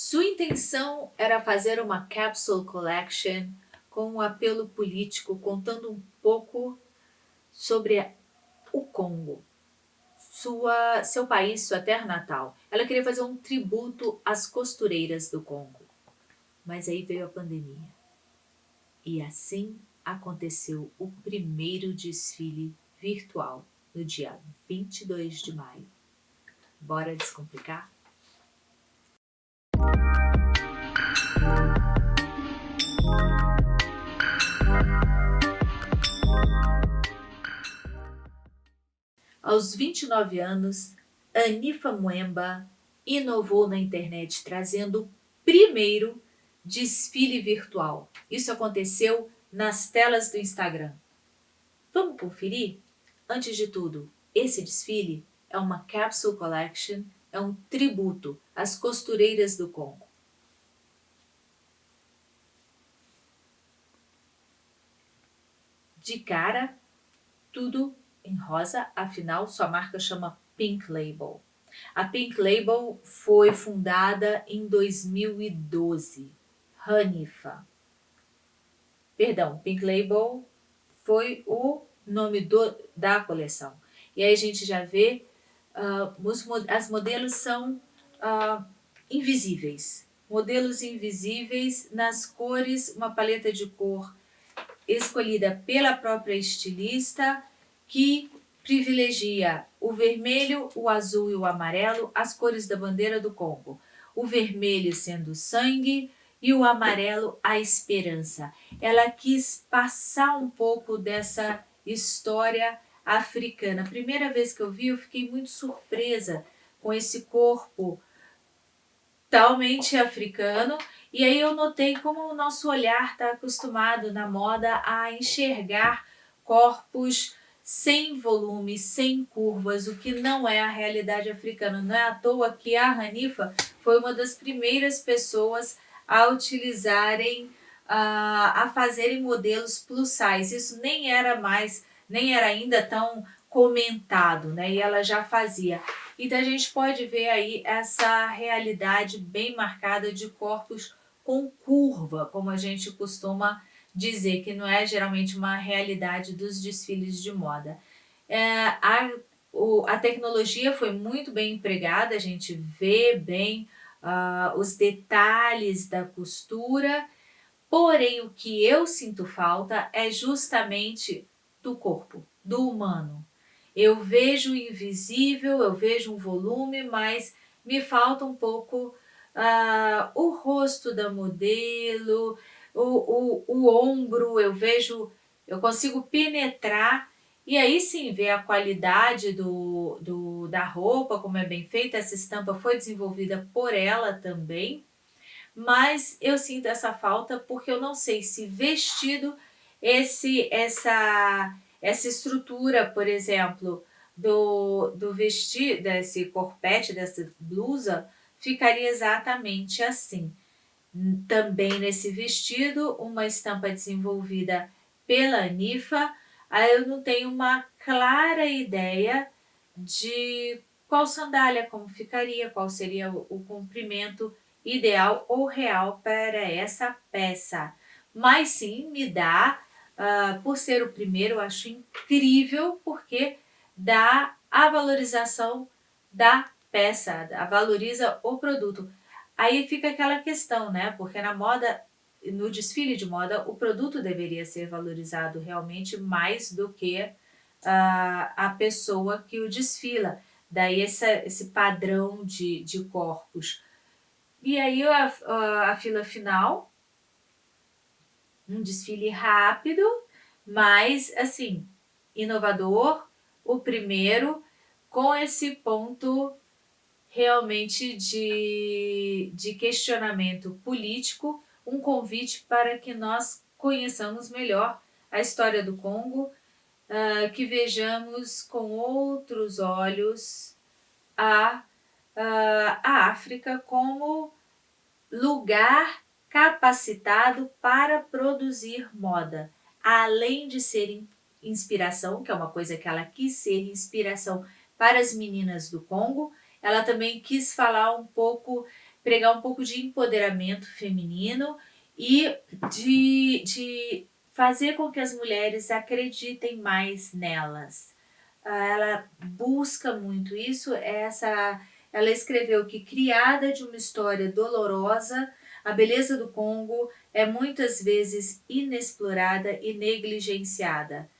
Sua intenção era fazer uma capsule collection com um apelo político, contando um pouco sobre o Congo, sua, seu país, sua terra natal. Ela queria fazer um tributo às costureiras do Congo. Mas aí veio a pandemia. E assim aconteceu o primeiro desfile virtual no dia 22 de maio. Bora descomplicar? Aos 29 anos, Anifa Muemba inovou na internet trazendo o primeiro desfile virtual. Isso aconteceu nas telas do Instagram. Vamos conferir? Antes de tudo, esse desfile é uma Capsule Collection, é um tributo às costureiras do Congo. De cara, tudo em rosa, afinal sua marca chama Pink Label. A Pink Label foi fundada em 2012. Hanifa. Perdão, Pink Label foi o nome do, da coleção. E aí a gente já vê, uh, os, as modelos são uh, invisíveis. Modelos invisíveis nas cores, uma paleta de cor escolhida pela própria estilista, que privilegia o vermelho, o azul e o amarelo, as cores da bandeira do Congo. O vermelho sendo sangue e o amarelo a esperança. Ela quis passar um pouco dessa história africana. A primeira vez que eu vi, eu fiquei muito surpresa com esse corpo totalmente africano. E aí eu notei como o nosso olhar está acostumado na moda a enxergar corpos sem volume, sem curvas, o que não é a realidade africana. Não é à toa que a Hanifa foi uma das primeiras pessoas a utilizarem, a, a fazerem modelos plus size. Isso nem era mais, nem era ainda tão comentado, né? E ela já fazia. Então a gente pode ver aí essa realidade bem marcada de corpos com curva, como a gente costuma dizer que não é geralmente uma realidade dos desfiles de moda. É, a, o, a tecnologia foi muito bem empregada, a gente vê bem uh, os detalhes da costura, porém o que eu sinto falta é justamente do corpo, do humano. Eu vejo o invisível, eu vejo um volume, mas me falta um pouco uh, o rosto da modelo, o, o, o ombro, eu vejo, eu consigo penetrar e aí sim ver a qualidade do, do, da roupa, como é bem feita, essa estampa foi desenvolvida por ela também, mas eu sinto essa falta porque eu não sei se vestido esse, essa, essa estrutura, por exemplo, do, do vestido, desse corpete, dessa blusa, ficaria exatamente assim. Também nesse vestido, uma estampa desenvolvida pela Anifa, aí eu não tenho uma clara ideia de qual sandália, como ficaria, qual seria o, o comprimento ideal ou real para essa peça. Mas sim, me dá, uh, por ser o primeiro, eu acho incrível, porque dá a valorização da peça, valoriza o produto. Aí fica aquela questão, né? Porque na moda, no desfile de moda, o produto deveria ser valorizado realmente mais do que uh, a pessoa que o desfila. Daí essa, esse padrão de, de corpos. E aí a, a, a fila final, um desfile rápido, mas assim, inovador, o primeiro, com esse ponto realmente de, de questionamento político, um convite para que nós conheçamos melhor a história do Congo, uh, que vejamos com outros olhos a, uh, a África como lugar capacitado para produzir moda, além de ser inspiração, que é uma coisa que ela quis ser inspiração para as meninas do Congo, ela também quis falar um pouco pregar um pouco de empoderamento feminino e de, de fazer com que as mulheres acreditem mais nelas. Ah, ela busca muito isso, essa, ela escreveu que criada de uma história dolorosa, a beleza do Congo é muitas vezes inexplorada e negligenciada.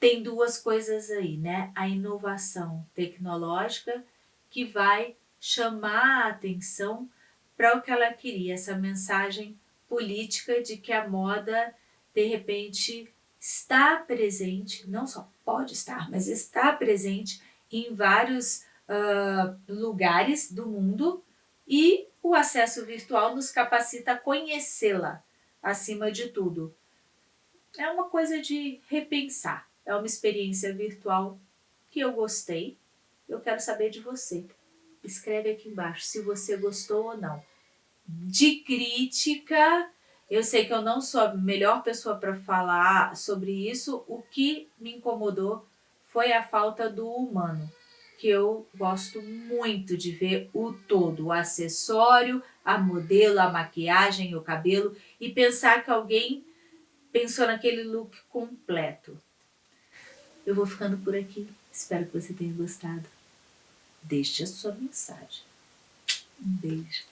Tem duas coisas aí, né? A inovação tecnológica que vai chamar a atenção para o que ela queria, essa mensagem política de que a moda, de repente, está presente, não só pode estar, mas está presente em vários uh, lugares do mundo e o acesso virtual nos capacita a conhecê-la, acima de tudo. É uma coisa de repensar, é uma experiência virtual que eu gostei, eu quero saber de você. Escreve aqui embaixo se você gostou ou não. De crítica, eu sei que eu não sou a melhor pessoa para falar sobre isso, o que me incomodou foi a falta do humano que eu gosto muito de ver o todo, o acessório, a modelo, a maquiagem, o cabelo e pensar que alguém pensou naquele look completo. Eu vou ficando por aqui, espero que você tenha gostado. Deixe a sua mensagem. Um beijo.